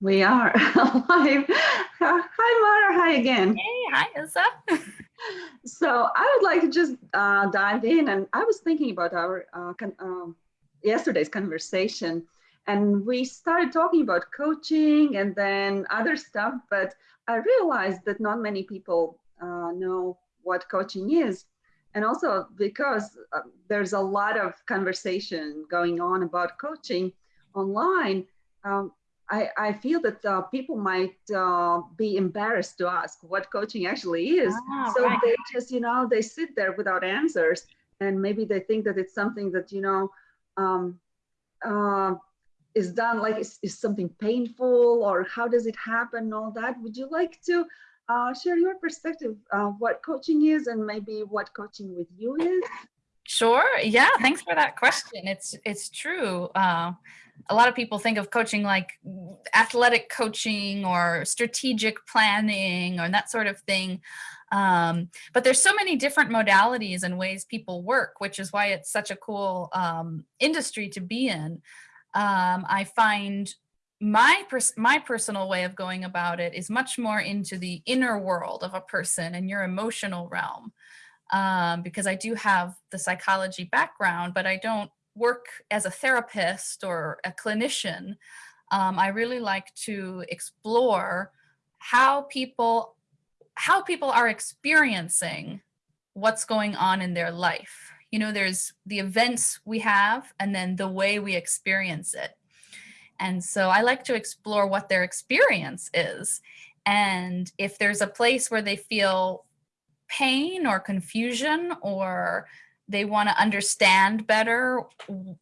We are live. Hi, Mara. Hi again. Hey, hi, Ilsa. so I would like to just uh, dive in, and I was thinking about our uh, con um, yesterday's conversation, and we started talking about coaching and then other stuff, but I realized that not many people uh, know what coaching is. And also because uh, there's a lot of conversation going on about coaching online, um, I, I feel that uh, people might uh, be embarrassed to ask what coaching actually is. Ah, so right. they just, you know, they sit there without answers and maybe they think that it's something that, you know, um, uh, is done like is, is something painful or how does it happen all that. Would you like to uh, share your perspective of what coaching is and maybe what coaching with you is? Sure. Yeah. Thanks for that question. It's it's true. Uh, a lot of people think of coaching like athletic coaching or strategic planning or that sort of thing. Um, but there's so many different modalities and ways people work, which is why it's such a cool um, industry to be in. Um, I find my pers my personal way of going about it is much more into the inner world of a person and your emotional realm um, because I do have the psychology background, but I don't work as a therapist or a clinician, um, I really like to explore how people how people are experiencing what's going on in their life. You know, there's the events we have and then the way we experience it. And so I like to explore what their experience is. And if there's a place where they feel pain or confusion or they want to understand better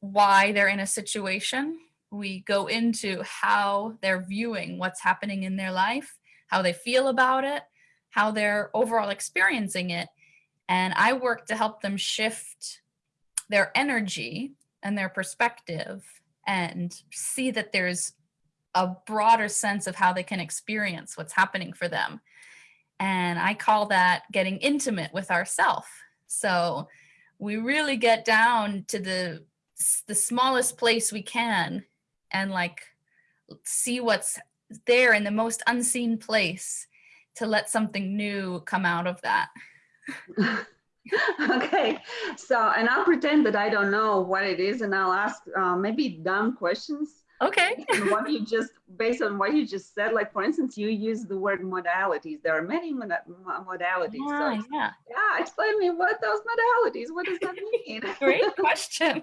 why they're in a situation. We go into how they're viewing what's happening in their life, how they feel about it, how they're overall experiencing it. And I work to help them shift their energy and their perspective and see that there's a broader sense of how they can experience what's happening for them. And I call that getting intimate with ourself. So we really get down to the the smallest place we can and like see what's there in the most unseen place to let something new come out of that. okay, so and I'll pretend that I don't know what it is and I'll ask uh, maybe dumb questions Okay. what you just, based on what you just said, like for instance, you use the word modalities. There are many mod modalities. Yeah, so, yeah. Yeah, explain me what those modalities, what does that mean? Great question.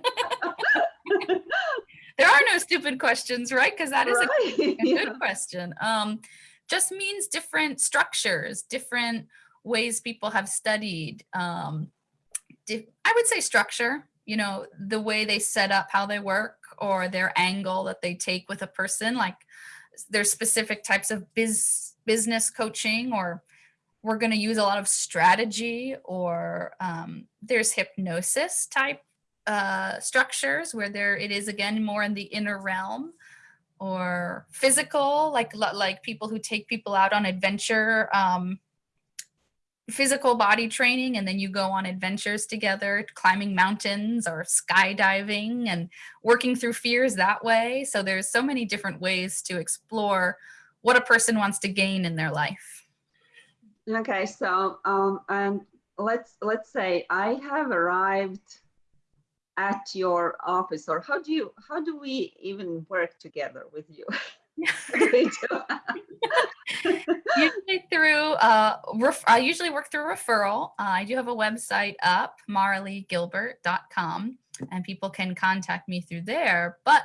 there are no stupid questions, right? Because that is right. a, a, yeah. good question. Um, just means different structures, different ways people have studied. Um, I would say structure, you know, the way they set up how they work or their angle that they take with a person. Like there's specific types of biz business coaching or we're going to use a lot of strategy or um, there's hypnosis type uh, structures where there it is again more in the inner realm or physical like like people who take people out on adventure um, physical body training and then you go on adventures together, climbing mountains or skydiving and working through fears that way. So there's so many different ways to explore what a person wants to gain in their life. Okay, so um, and let's let's say I have arrived at your office, or how do you how do we even work together with you? usually through, uh, I usually work through referral. Uh, I do have a website up, maraleegilbert.com, and people can contact me through there. But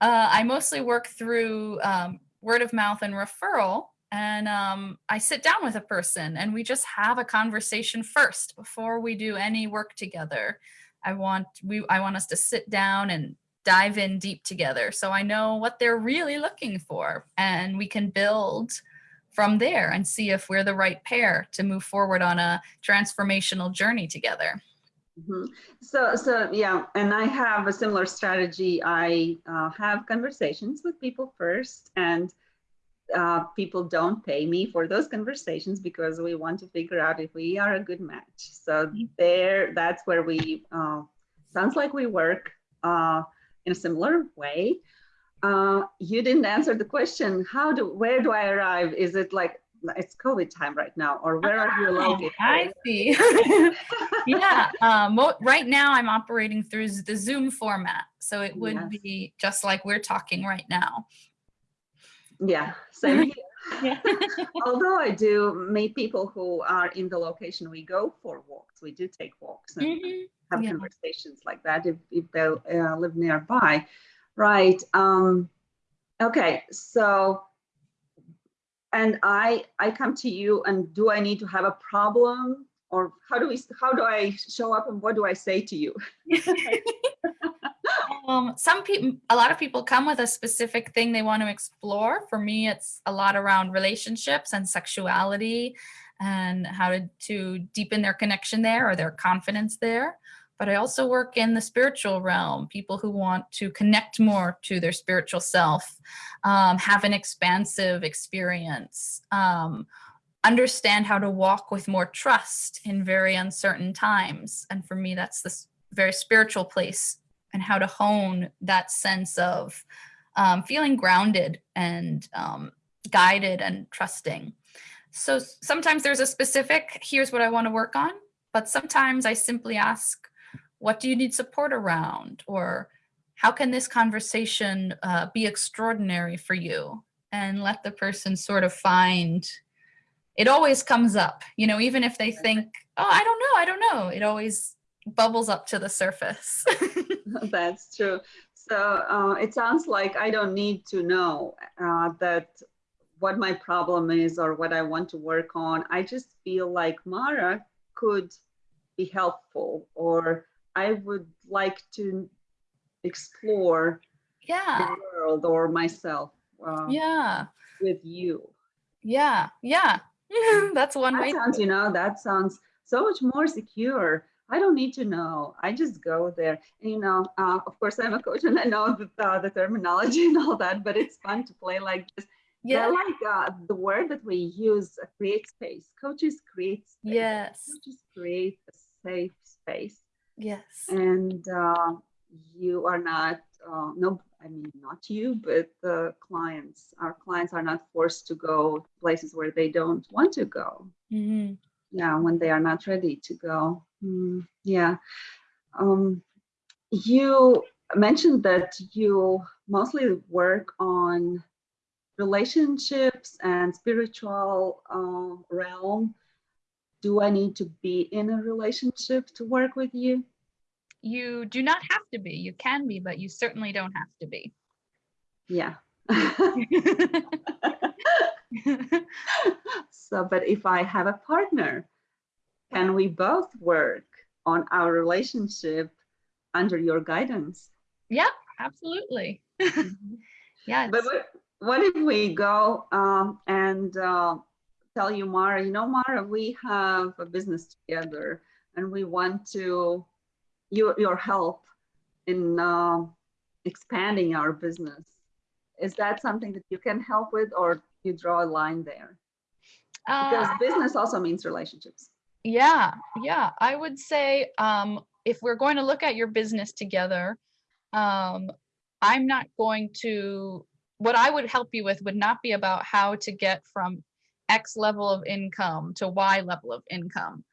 uh, I mostly work through um, word of mouth and referral. And um, I sit down with a person and we just have a conversation first before we do any work together. I want we I want us to sit down and dive in deep together. So I know what they're really looking for and we can build from there and see if we're the right pair to move forward on a transformational journey together. Mm -hmm. So, so yeah, and I have a similar strategy. I uh, have conversations with people first and uh, people don't pay me for those conversations because we want to figure out if we are a good match. So there, that's where we, uh, sounds like we work. In a similar way. uh, you didn't answer the question. How do, where do I arrive? Is it like, it's COVID time right now, or where are you Oh, located? I see. yeah. Um, right now, I'm operating through the Zoom format, so it would Yes. be just like we're talking right now. Yeah, same here. Yeah. Although I do meet people who are in the location we go for walks, we do take walks and Mhm. Have Yeah. conversations like that if, if they uh, live nearby. Right. Um, okay. So, and I I come to you and do I need to have a problem or how do we how do I show up and what do I say to you? Um, some people, a lot of people come with a specific thing they want to explore. For me, it's a lot around relationships and sexuality and how to, to deepen their connection there or their confidence there. But I also work in the spiritual realm, people who want to connect more to their spiritual self, um, have an expansive experience, um, understand how to walk with more trust in very uncertain times. And for me, that's this very spiritual place and how to hone that sense of um, feeling grounded and um, guided and trusting. So sometimes there's a specific, here's what I want to work on, but sometimes I simply ask, what do you need support around? Or how can this conversation uh, be extraordinary for you? And let the person sort of find, it always comes up, you know, even if they think, oh, I don't know, I don't know, it always bubbles up to the surface. That's true. So uh, it sounds like I don't need to know uh, that what my problem is or what I want to work on. I just feel like Mara could be helpful or I would like to explore yeah. the world or myself uh, Yeah. with you. Yeah. Yeah. That's one That way. sounds, you know, that sounds so much more secure. I don't need to know. I just go there. And, you know, uh, of course, I'm a coach and I know the, uh, the terminology and all that, but it's fun to play like this. Yeah. Like uh, the word that we use, create space. Coaches create space. Yes. Coaches create a safe space. Yes. And uh, you are not, uh, no, I mean, not you, but the clients, our clients are not forced to go places where they don't want to go. Hmm yeah when they are not ready to go. Mm, yeah. Um, you mentioned that you mostly work on relationships and spiritual uh, realm do i need to be in a relationship to work with you You do not have to be. You can be, but you certainly don't have to be. yeah so but if i have a partner can we both work on our relationship under your guidance yeah, absolutely. yeah. But what, what if we go um, and uh, tell you, Mara, you know, Mara, we have a business together and we want to, your, your help in uh, expanding our business. Is that something that you can help with or you draw a line there? Because uh, business also means relationships. Yeah, yeah. I would say um, if we're going to look at your business together, um, I'm not going to, what I would help you with would not be about how to get from X level of income to Y level of income,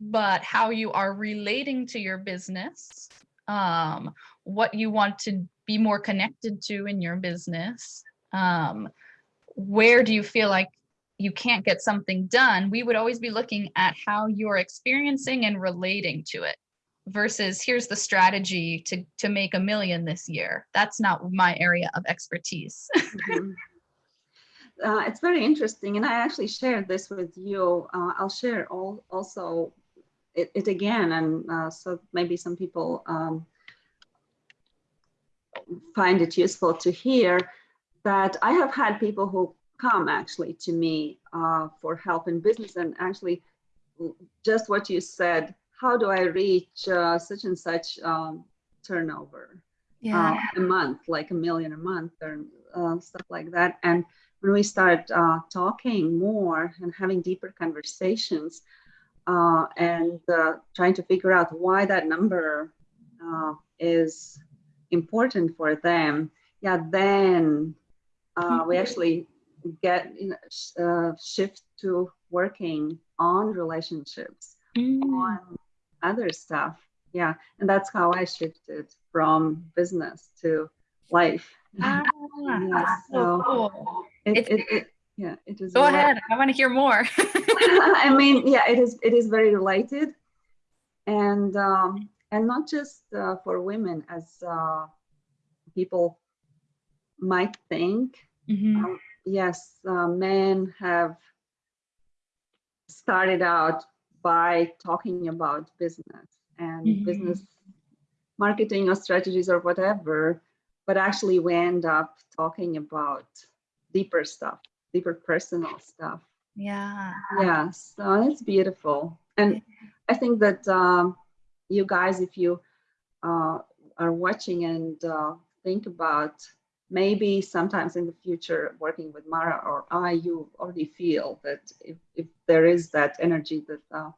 but how you are relating to your business, um, what you want to be more connected to in your business, um, where do you feel like you can't get something done, we would always be looking at how you're experiencing and relating to it versus here's the strategy to to make a million this year. That's not my area of expertise. Mhm. Uh, it's very interesting, and I actually shared this with you. Uh, I'll share all, also it, it again, and uh, so maybe some people um, find it useful to hear that I have had people who come actually to me uh, for help in business, and actually just what you said. How do I reach uh, such and such um, turnover? uh, a month, like a million a month or uh, stuff like that. And when we start uh, talking more and having deeper conversations uh, and uh, trying to figure out why that number uh, is important for them, yeah, then uh, we Mhm. actually get you know, sh- uh, shift to working on relationships, Mm. on other stuff. Yeah, and that's how I shifted from business to life. Ah, Yeah, so so- cool. It, it, it, yeah, it is. Go ahead. I want to hear more. I mean, yeah, it is. It is very related, and um, and not just uh, for women, as uh, people might think. Mhm. Um, yes, uh, men have started out by talking about business and Mhm. business marketing or strategies or whatever, but actually we end up talking about deeper stuff, deeper personal stuff. Yeah. Yeah, so it's beautiful. And I think that um, you guys, if you uh, are watching and uh, think about maybe sometimes in the future working with Mara or I, you already feel that if, if there is that energy that uh,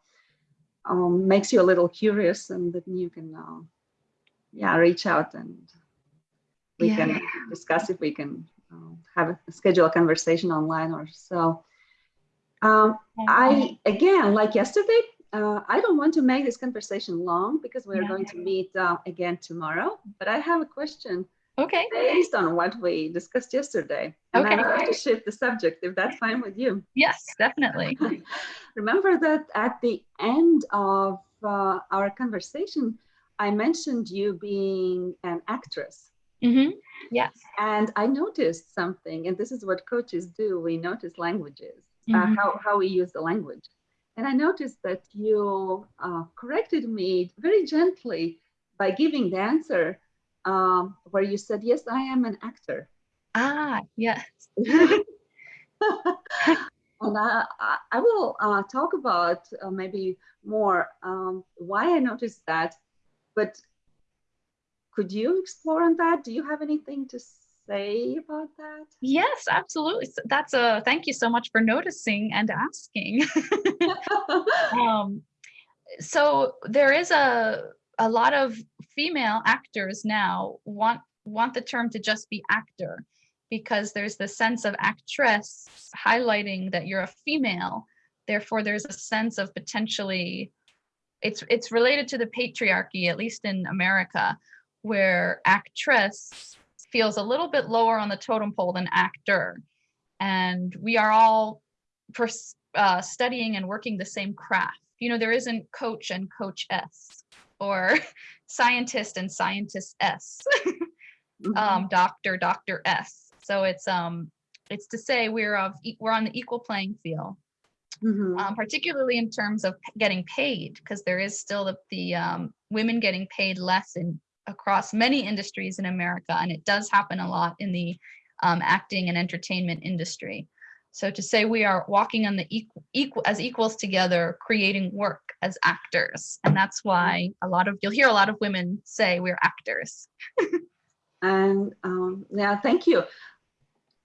um, makes you a little curious and that you can, uh, yeah, reach out and we Yeah. can discuss if we can uh, have a schedule a conversation online or so. Um, I again, like yesterday, uh, I don't want to make this conversation long because we're Yeah. going to meet uh, again tomorrow. But I have a question Okay. based on what we discussed yesterday, and Okay. I'd like to shift the subject if that's fine with you. Yes, definitely. Remember that at the end of uh, our conversation, I mentioned you being an actress. hmm Yes. And I noticed something, and this is what coaches do we notice languages, uh, Mhm. how, how we use the language. And I noticed that you uh, corrected me very gently by giving the answer um, where you said, Yes, I am an actor. Ah, yes. and I, I, I will uh, talk about uh, maybe more um, why I noticed that. But could you explore on that? Do you have anything to say about that? Yes, absolutely. That's a thank you so much for noticing and asking. um, so there is a a lot of female actors now want want the term to just be actor because there's the sense of actress highlighting that you're a female therefore there's a sense of potentially it's it's related to the patriarchy at least in america where actress feels a little bit lower on the totem pole than actor. And we are all uh, studying and working the same craft. You know there isn't coach and coach s or scientist and scientist s Mhm. um, doctor doctor s so it's um it's to say we're of e- we're on the equal playing field. Mhm. um, particularly in terms of getting paid because there is still the, the um, women getting paid less in across many industries in america and it does happen a lot in the um, acting and entertainment industry so to say we are walking on the equal, equal as equals together creating work as actors and that's why a lot of you'll hear a lot of women say we're actors And um, yeah, thank you.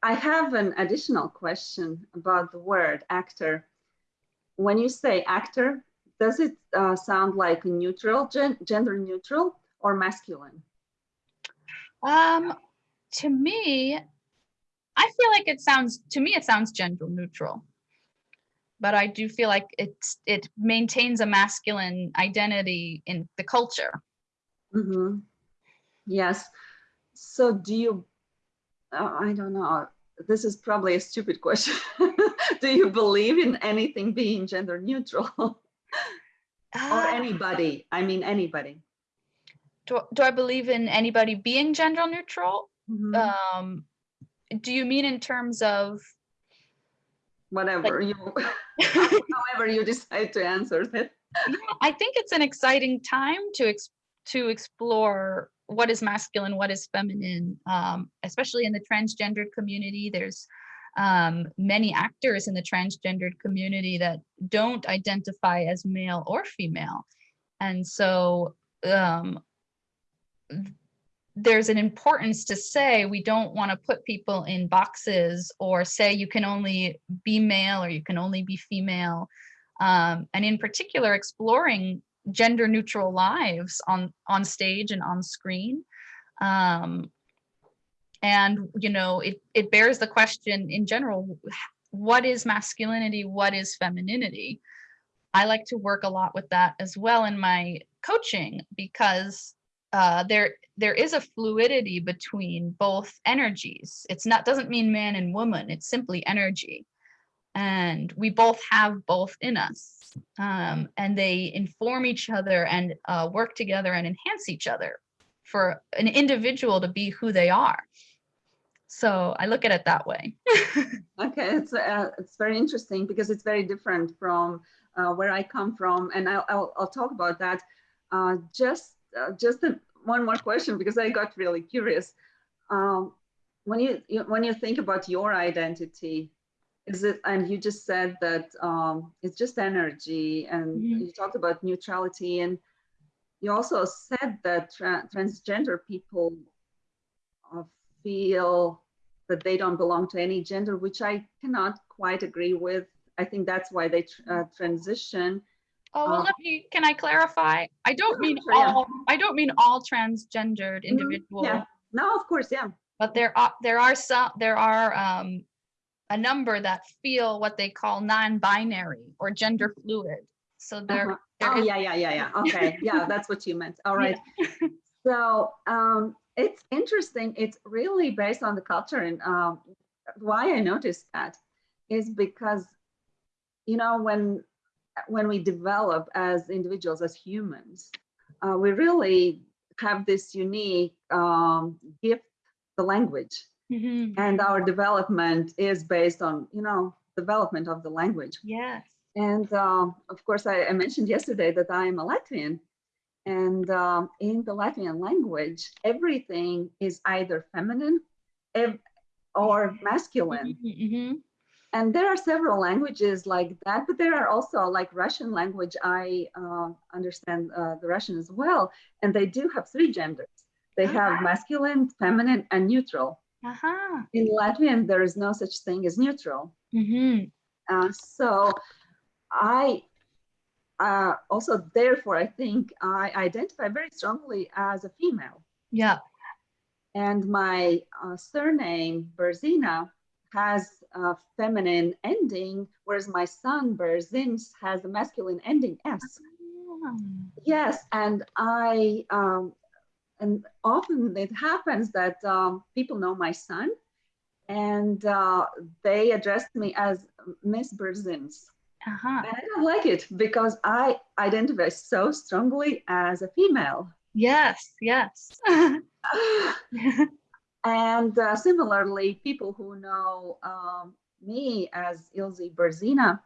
I have an additional question about the word actor. When you say actor, does it uh, sound like a neutral, gen- gender neutral, or masculine? Um, to me, I feel like it sounds to me it sounds gender neutral. But I do feel like it it maintains a masculine identity in the culture. hmm Yes. So do you? Uh, I don't know. This is probably a stupid question. do you believe in anything being gender neutral, or Ah, anybody? I mean, anybody. Do, do I believe in anybody being gender neutral? Mhm. Um, do you mean in terms of Whatever you, however you decide to answer that. I think it's an exciting time to ex- to explore what is masculine, what is feminine, um, especially in the transgendered community. There's um, many actors in the transgendered community that don't identify as male or female, and so um, there's an importance to say we don't want to put people in boxes or say you can only be male or you can only be female. Um, and in particular exploring gender neutral lives on on stage and on screen. Um, and you know it it bears the question in general what is masculinity? What is femininity? I like to work a lot with that as well in my coaching because uh, there there is a fluidity between both energies. It's not doesn't mean man and woman it's simply energy. And we both have both in us. Um, and they inform each other and uh, work together and enhance each other for an individual to be who they are. So I look at it that way. okay, it's uh, it's very interesting because it's very different from uh, where I come from, and I'll I'll, I'll talk about that. Uh, just uh, just a, one more question because I got really curious. Um, when you, you, when you think about your identity, is it and you just said that um, it's just energy, and mm -hmm. you talked about neutrality, and you also said that tra transgender people feel that they don't belong to any gender, which I cannot quite agree with. I think that's why they uh, transition. Oh well, uh, let me. Can I clarify? I don't mean all. I don't mean all transgendered mm-hmm. individuals. Yeah. No, of course, yeah. But there are there are some there are um, a number that feel what they call non-binary or gender fluid. So there. Uh -huh. oh yeah, yeah, yeah, yeah. Okay, yeah, that's what you meant. All right. Yeah. so um, it's interesting. It's really based on the culture. And um, why I noticed that is because, you know, when when we develop as individuals, as humans, uh, we really have this unique um, gift, the language. Mm-hmm. And our development is based on, you know, development of the language. Yes. And uh, of course, I, I mentioned yesterday that I am a Latvian. And um, in the Latvian language, everything is either feminine or masculine. Mm -hmm. And there are several languages like that, but there are also like Russian language. I uh, understand uh, the Russian as well. And they do have three genders. They uh -huh. have masculine, feminine, and neutral. -huh. In Latvian, there is no such thing as neutral. Mm -hmm. so I uh, also therefore I think I identify very strongly as a female. Yeah. And my uh, surname Berzina has a feminine ending, whereas my son Berzins has a masculine ending S. Oh. Yes, and I um, and often it happens that um, people know my son, and uh, they address me as Miss Berzins. Uh-huh. And I don't like it because I identify so strongly as a female. Yes, yes. and uh, similarly, people who know um, me as Ilze Berzina,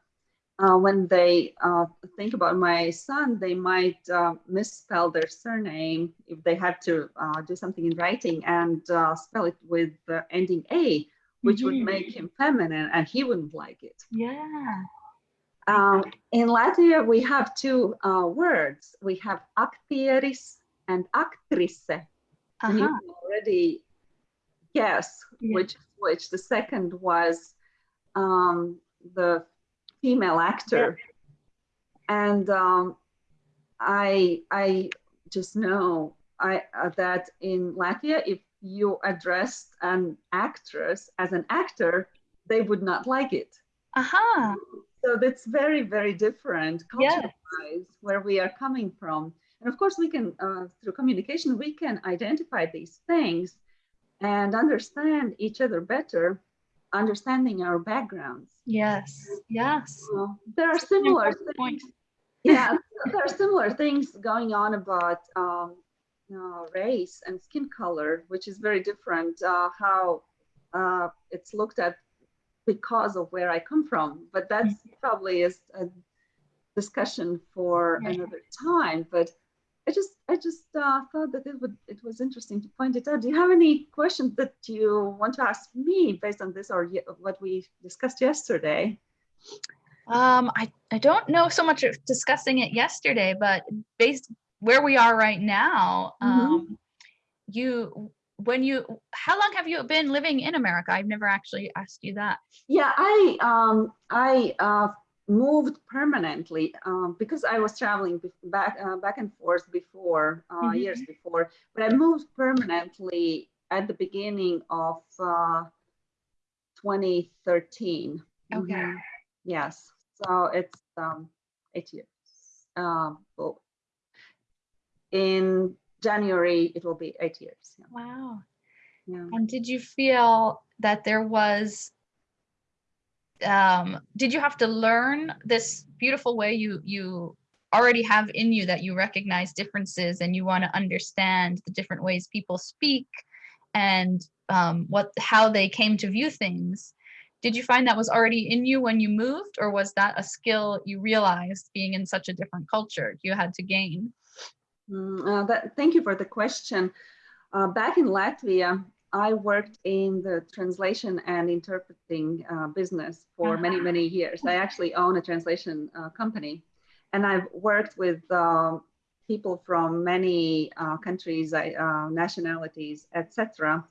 uh, when they uh, think about my son, they might uh, misspell their surname if they had to uh, do something in writing and uh, spell it with the ending A, which mm-hmm. would make him feminine and he wouldn't like it. Yeah. Um, in Latvia, we have two uh, words. We have aktieris and aktrise. Uh -huh. And you uh-huh. can already yeah. which which. The second was um, the female actor. Yeah. And um, I, I just know I, uh, that in Latvia, if you addressed an actress as an actor, they would not like it. Aha. Uh -huh so that's very very different culture wise where we are coming from and of course we can uh, through communication we can identify these things and understand each other better understanding our backgrounds yes yes uh, there are similar things yeah there are similar things going on about um, uh, race and skin color which is very different uh, how uh, it's looked at because of where I come from. But that's mm-hmm. probably is a discussion for yeah. another time. But I just I just uh, thought that it would it was interesting to point it out. Do you have any questions that you want to ask me based on this or what we discussed yesterday? Um, I, I don't know so much of discussing it yesterday, but based where we are right now, mm -hmm. um, you when you how long have you been living in america i've never actually asked you that yeah i um i uh moved permanently um, because I was traveling back uh, back and forth before uh, mm -hmm. years before. But I moved permanently at the beginning of uh, 2013. Okay. Mhm. Yes. So it's um, eight years. Um, well, in January, it will be eight years. Yeah. Wow. yeah. And did you feel that there was um did you have to learn this beautiful way you you already have in you that you recognize differences and you want to understand the different ways people speak and um what how they came to view things did you find that was already in you when you moved or was that a skill you realized being in such a different culture you had to gain Mm, uh, that, thank you for the question. Uh, back in Latvia, I worked in the translation and interpreting uh, business for many, many years. I actually own a translation uh, company, and I've worked with um, people from many uh, countries, uh, nationalities, etc.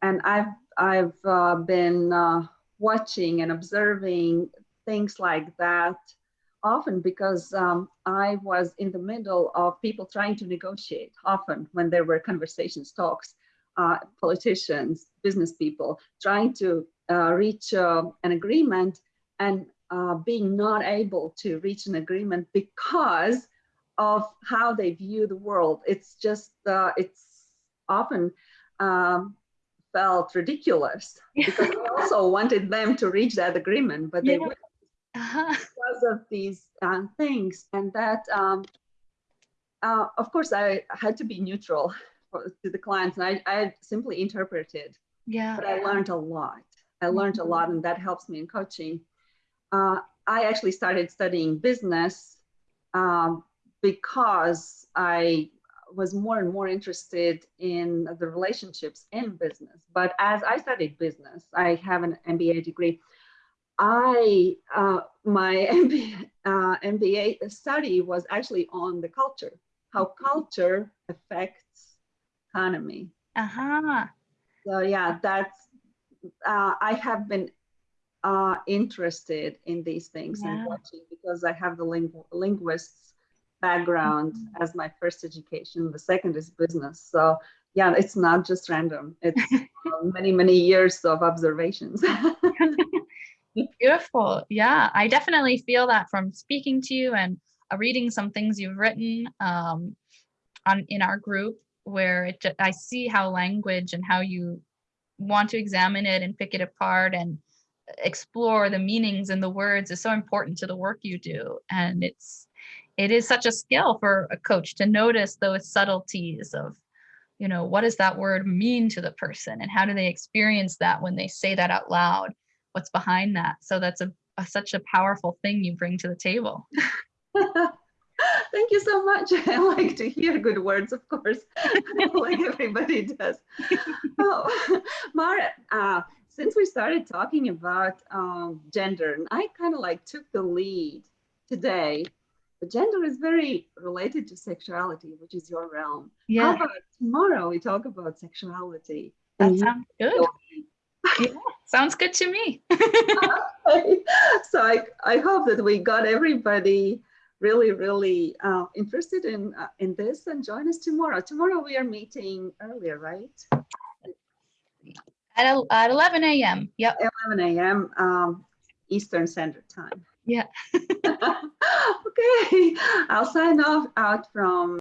And I've I've uh, been uh, watching and observing things like that often because um, I was in the middle of people trying to negotiate. Often when there were conversations, talks uh, politicians, business people trying to uh, reach uh, an agreement and uh, being not able to reach an agreement because of how they view the world. It's just, uh, it's often um, felt ridiculous because we also wanted them to reach that agreement, but they Yeah. uh-huh. because of these um, things and that um, uh, of course i had to be neutral to the clients and I, I simply interpreted yeah. but i learned a lot. I learned a lot and that helps me in coaching. Uh, i actually started studying business um, because i was more and more interested in the relationships in business. But as i studied business i have an mba degree. I uh, my MBA, uh, MBA study was actually on the culture, how culture affects economy. uh-huh So yeah, that's uh, I have been uh, interested in these things Yeah. and watching because I have the lingu- linguists background as my first education. The second is business. So yeah, it's not just random. It's uh, many many years of observations. Beautiful. Yeah, I definitely feel that from speaking to you and uh, reading some things you've written um, on in our group, where it, I see how language and how you want to examine it and pick it apart and uh, explore the meanings and the words is so important to the work you do. And it's it is such a skill for a coach to notice those subtleties of you know what does that word mean to the person and how do they experience that when they say that out loud what's behind that. So that's a, a such a powerful thing you bring to the table. Thank you so much. I like to hear good words, of course, like everybody does. oh, Mara, uh, since we started talking about um, gender, and I kind of like took the lead today, but gender is very related to sexuality, which is your realm. How Yeah, about tomorrow we talk about sexuality? that sounds good. Yeah, sounds good to me. so I, I hope that we got everybody really, really uh, interested in uh, in this and join us tomorrow. Tomorrow we are meeting earlier, right? At, at 11 a.m. Yep. 11 a.m. Um, Eastern Standard Time. Yeah. okay, I'll sign off out from